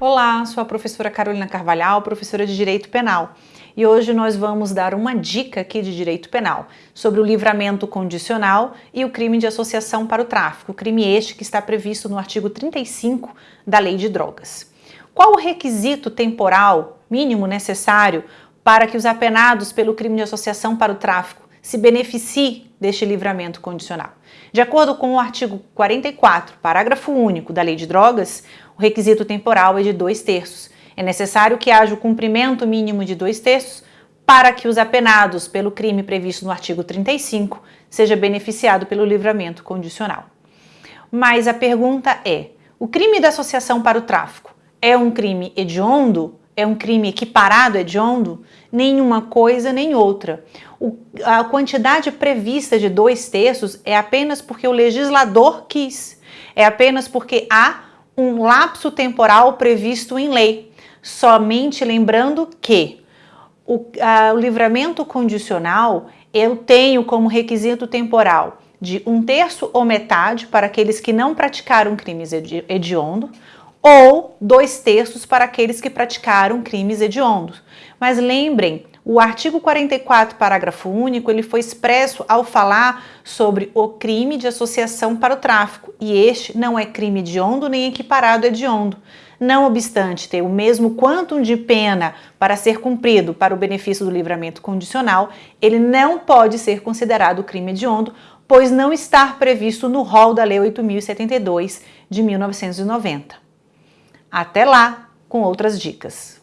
Olá, sou a professora Carolina Carvalhal, professora de Direito Penal. E hoje nós vamos dar uma dica aqui de Direito Penal sobre o livramento condicional e o crime de associação para o tráfico, crime este que está previsto no artigo 35 da Lei de Drogas. Qual o requisito temporal mínimo necessário para que os apenados pelo crime de associação para o tráfico se beneficiem deste livramento condicional? De acordo com o artigo 44, parágrafo único da Lei de Drogas, o requisito temporal é de dois terços. É necessário que haja o cumprimento mínimo de dois terços para que os apenados pelo crime previsto no artigo 35 seja beneficiado pelo livramento condicional. Mas a pergunta é, o crime da associação para o tráfico é um crime hediondo? É um crime equiparado hediondo? Nenhuma coisa nem outra. O, a quantidade prevista de dois terços é apenas porque o legislador quis. É apenas porque há um lapso temporal previsto em lei, somente lembrando que o, a, o livramento condicional eu tenho como requisito temporal de um terço ou metade para aqueles que não praticaram crimes hediondo, ou dois terços para aqueles que praticaram crimes hediondos. Mas lembrem, o artigo 44, parágrafo único, ele foi expresso ao falar sobre o crime de associação para o tráfico, e este não é crime hediondo nem equiparado hediondo. Não obstante ter o mesmo quantum de pena para ser cumprido para o benefício do livramento condicional, ele não pode ser considerado crime hediondo, pois não está previsto no rol da Lei 8.072 de 1990. Até lá com outras dicas.